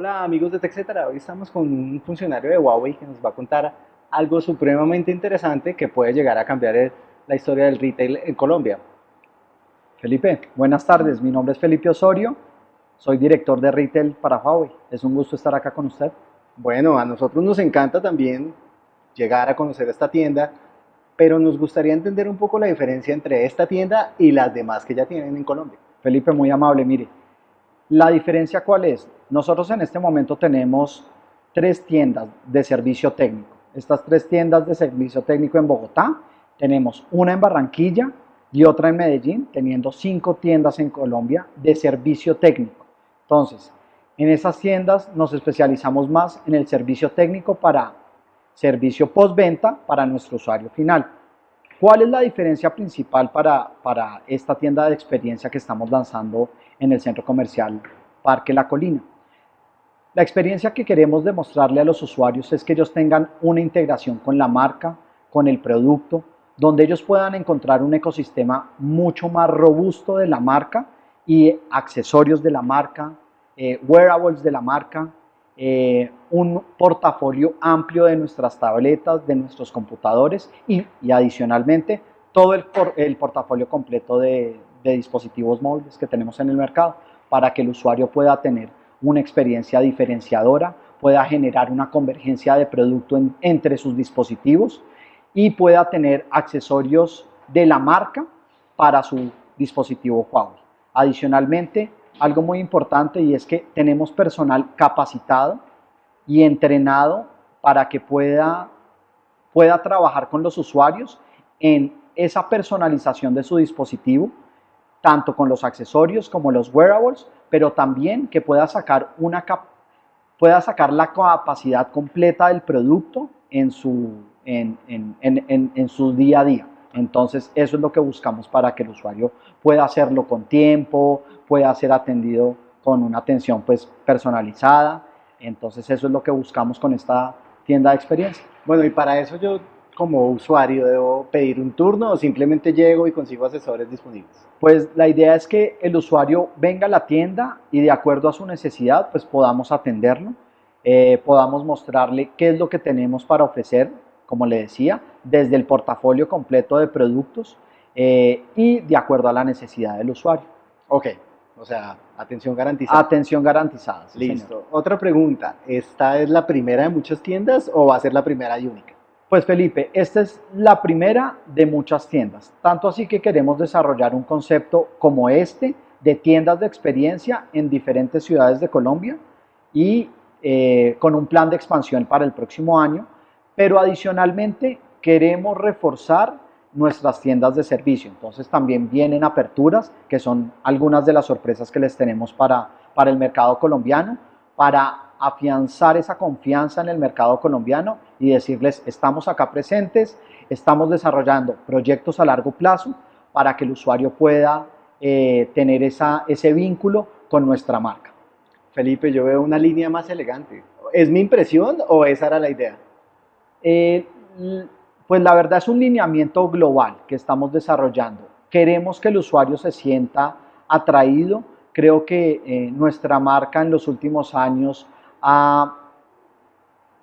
Hola amigos de TechCetera, hoy estamos con un funcionario de Huawei que nos va a contar algo supremamente interesante que puede llegar a cambiar la historia del retail en Colombia. Felipe, buenas tardes, mi nombre es Felipe Osorio, soy director de retail para Huawei, es un gusto estar acá con usted. Bueno, a nosotros nos encanta también llegar a conocer esta tienda, pero nos gustaría entender un poco la diferencia entre esta tienda y las demás que ya tienen en Colombia. Felipe, muy amable, mire, la diferencia cuál es? Nosotros en este momento tenemos tres tiendas de servicio técnico. Estas tres tiendas de servicio técnico en Bogotá, tenemos una en Barranquilla y otra en Medellín, teniendo cinco tiendas en Colombia de servicio técnico. Entonces, en esas tiendas nos especializamos más en el servicio técnico para servicio postventa para nuestro usuario final. ¿Cuál es la diferencia principal para, para esta tienda de experiencia que estamos lanzando en el centro comercial Parque La Colina. La experiencia que queremos demostrarle a los usuarios es que ellos tengan una integración con la marca, con el producto, donde ellos puedan encontrar un ecosistema mucho más robusto de la marca y accesorios de la marca, eh, wearables de la marca, eh, un portafolio amplio de nuestras tabletas, de nuestros computadores y, adicionalmente todo el, portafolio completo de, de dispositivos móviles que tenemos en el mercado para que el usuario pueda tener una experiencia diferenciadora, pueda generar una convergencia de producto entre sus dispositivos y pueda tener accesorios de la marca para su dispositivo Huawei. Adicionalmente, algo muy importante y es que tenemos personal capacitado y entrenado para que pueda, pueda trabajar con los usuarios en esa personalización de su dispositivo tanto con los accesorios como los wearables, pero también que pueda sacar, una pueda sacar la capacidad completa del producto en su, en, en, en, en, su día a día. Entonces, eso es lo que buscamos para que el usuario pueda hacerlo con tiempo, pueda ser atendido con una atención pues, personalizada. Entonces, eso es lo que buscamos con esta tienda de experiencia. Bueno, y para eso yo como usuario debo pedir un turno o simplemente llego y consigo asesores disponibles? Pues la idea es que el usuario venga a la tienda y de acuerdo a su necesidad pues podamos atenderlo, eh, podamos mostrarle qué es lo que tenemos para ofrecer, como le decía, desde el portafolio completo de productos eh, y de acuerdo a la necesidad del usuario. Ok, o sea, atención garantizada. Atención garantizada. Listo. Otra pregunta, ¿esta es la primera de muchas tiendas o va a ser la primera y única? Pues Felipe, esta es la primera de muchas tiendas, tanto así que queremos desarrollar un concepto como este de tiendas de experiencia en diferentes ciudades de Colombia y eh, con un plan de expansión para el próximo año, pero adicionalmente queremos reforzar nuestras tiendas de servicio. Entonces también vienen aperturas, que son algunas de las sorpresas que les tenemos para, para el mercado colombiano, para afianzar esa confianza en el mercado colombiano y decirles, estamos acá presentes, estamos desarrollando proyectos a largo plazo para que el usuario pueda eh, tener esa, ese vínculo con nuestra marca. Felipe, yo veo una línea más elegante. ¿Es mi impresión o esa era la idea? Eh, pues la verdad es un lineamiento global que estamos desarrollando. Queremos que el usuario se sienta atraído. Creo que eh, nuestra marca en los últimos años ha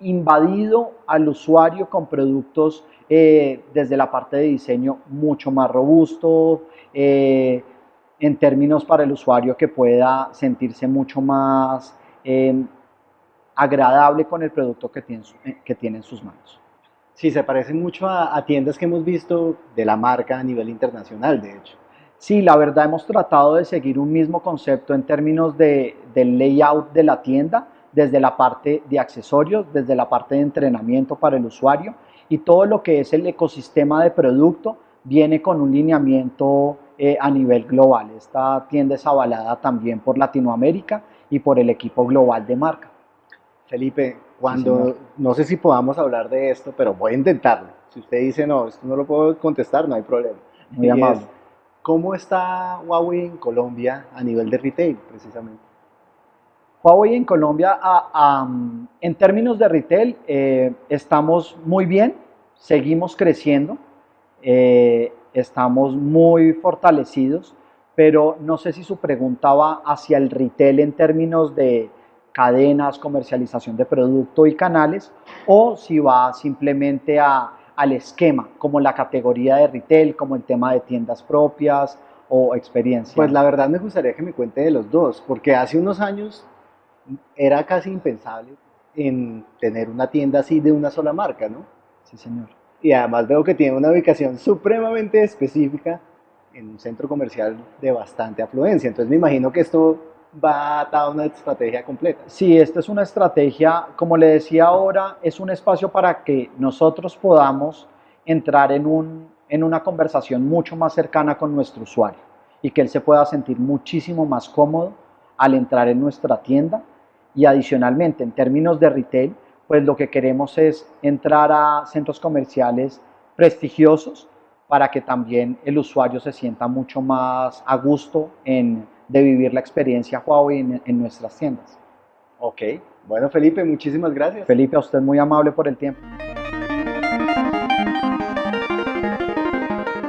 invadido al usuario con productos eh, desde la parte de diseño mucho más robusto, en términos para el usuario que pueda sentirse mucho más agradable con el producto que tiene, que tiene en sus manos. Sí, se parece mucho a, tiendas que hemos visto de la marca a nivel internacional, de hecho. Sí, la verdad hemos tratado de seguir un mismo concepto en términos de, del layout de la tienda, desde la parte de accesorios, desde la parte de entrenamiento para el usuario y todo lo que es el ecosistema de producto viene con un lineamiento eh, a nivel global. Esta tienda es avalada también por Latinoamérica y por el equipo global de marca. Felipe, cuando, no sé si podamos hablar de esto, pero voy a intentarlo. Si usted dice no, esto no lo puedo contestar, no hay problema. Muy amable. ¿Cómo está Huawei en Colombia a nivel de retail, precisamente? Huawei en Colombia, en términos de retail, eh, estamos muy bien, seguimos creciendo, eh, estamos muy fortalecidos, pero no sé si su pregunta va hacia el retail en términos de cadenas, comercialización de producto y canales, o si va simplemente a, al esquema, como la categoría de retail, como el tema de tiendas propias o experiencia. Pues la verdad me gustaría que me cuente de los dos, porque hace unos años era casi impensable en tener una tienda así de una sola marca, ¿no? Sí, señor. Y además veo que tiene una ubicación supremamente específica en un centro comercial de bastante afluencia. Entonces me imagino que esto va atado a una estrategia completa. Sí, esta es una estrategia, como le decía ahora, es un espacio para que nosotros podamos entrar en, un, en una conversación mucho más cercana con nuestro usuario y que él se pueda sentir muchísimo más cómodo al entrar en nuestra tienda y adicionalmente en términos de retail, pues lo que queremos es entrar a centros comerciales prestigiosos para que también el usuario se sienta mucho más a gusto en, de vivir la experiencia Huawei en, en nuestras tiendas. Ok, bueno Felipe, muchísimas gracias. Felipe, a usted muy amable por el tiempo.